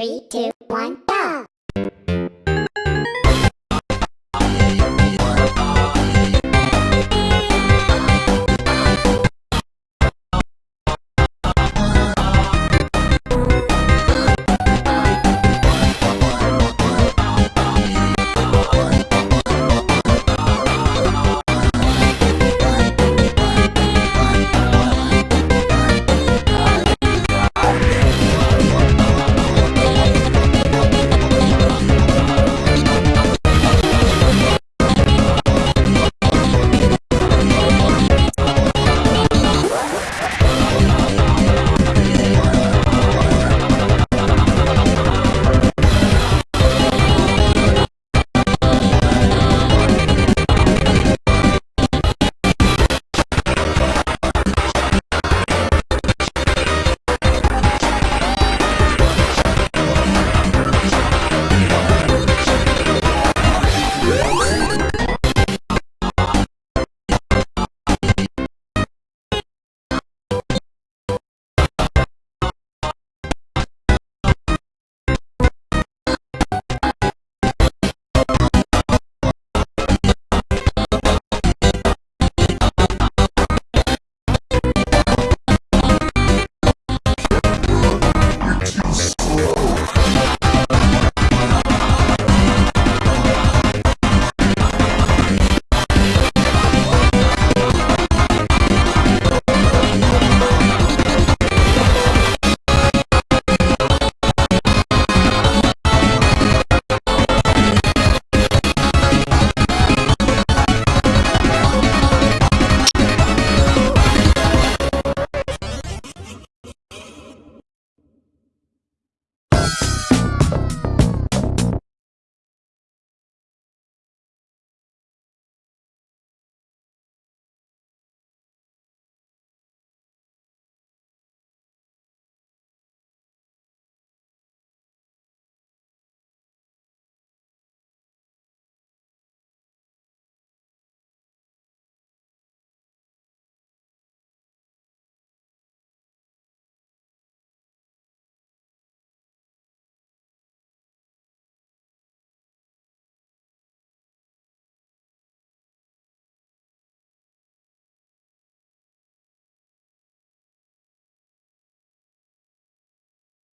Three, two, one,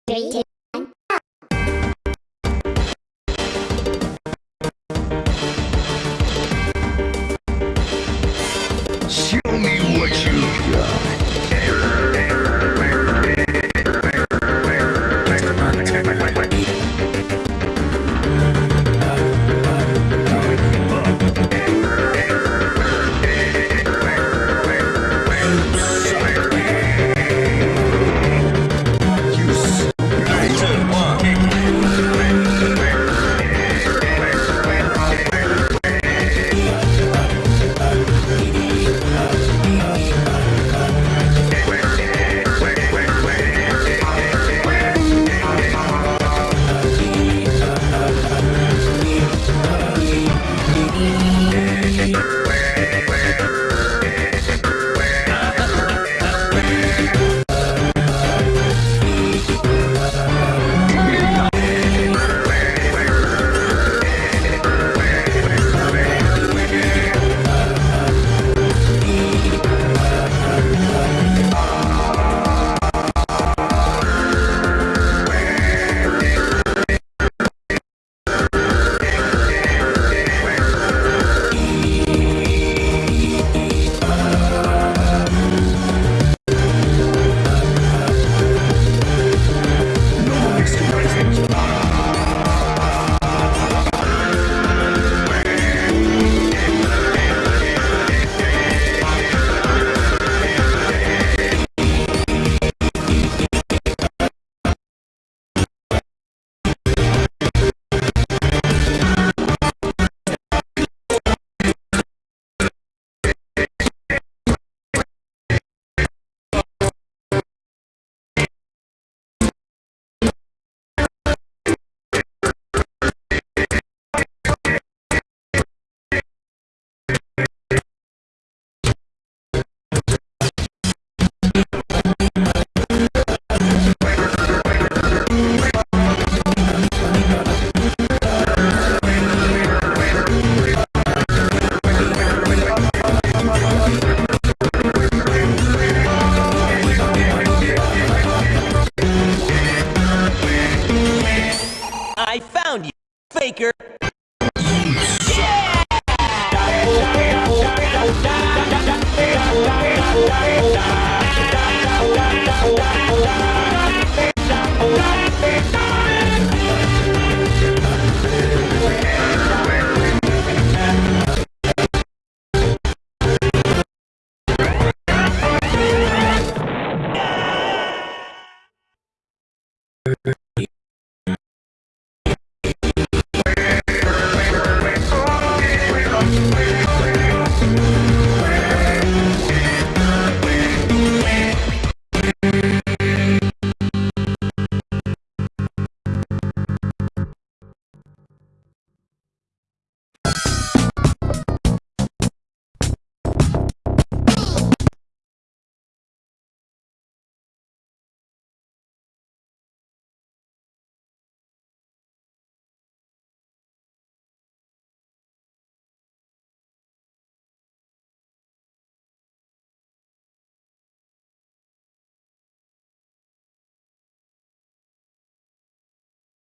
Three, two,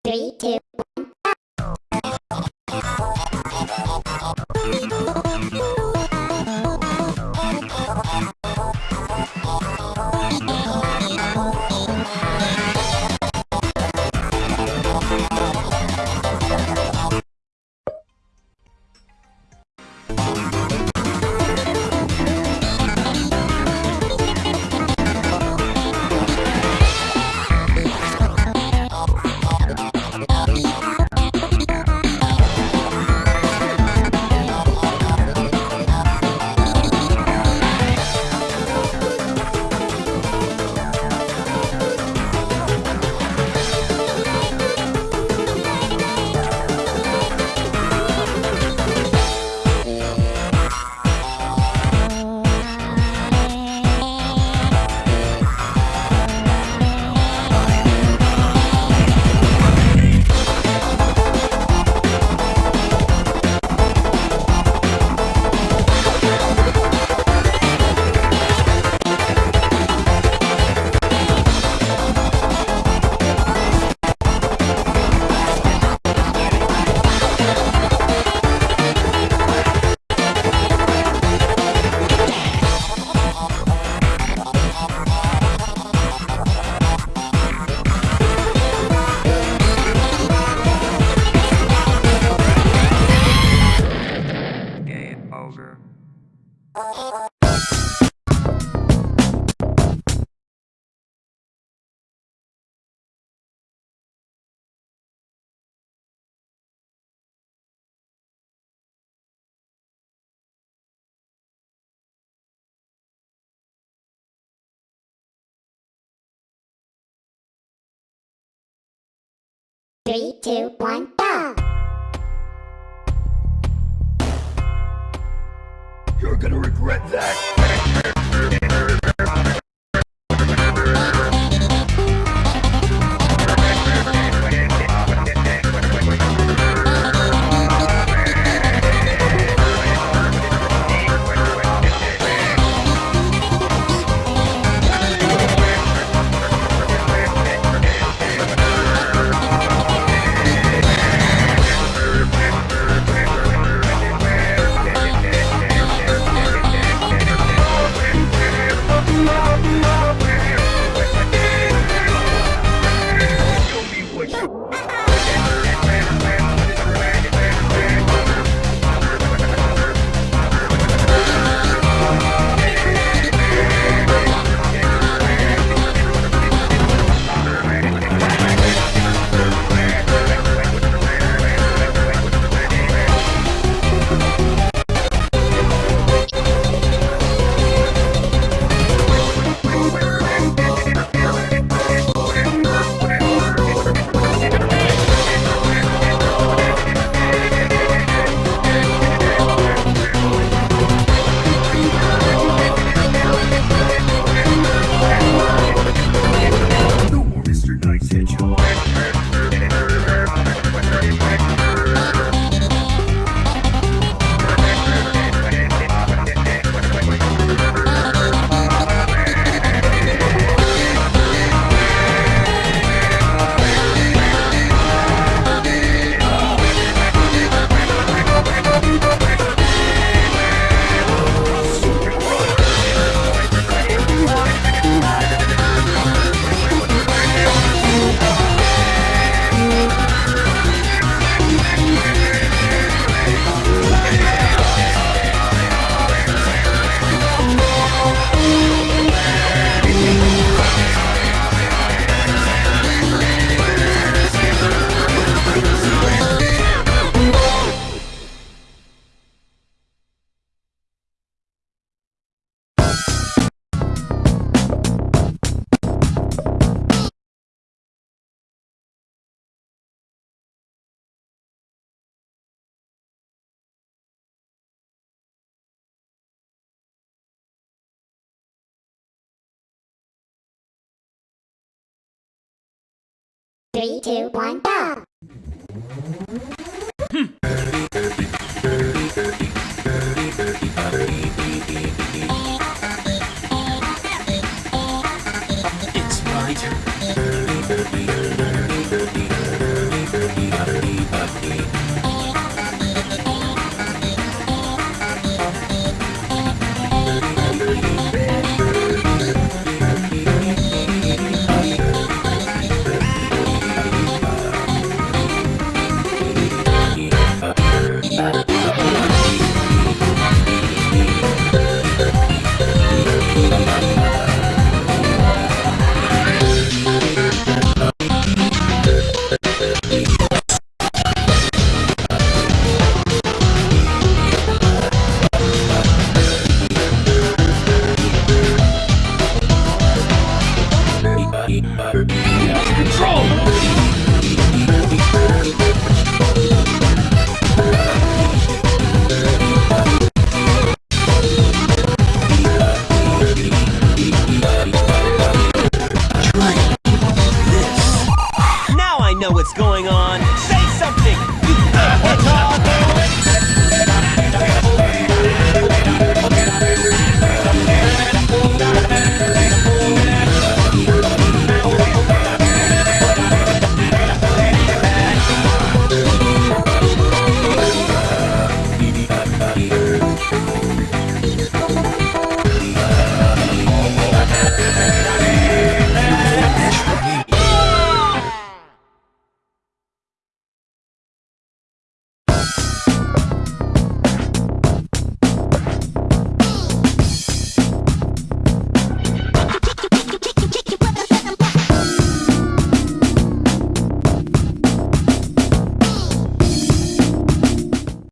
Three, two, Game over. three, two, one, go! Regret that. Three, two, one, go! know what's going on.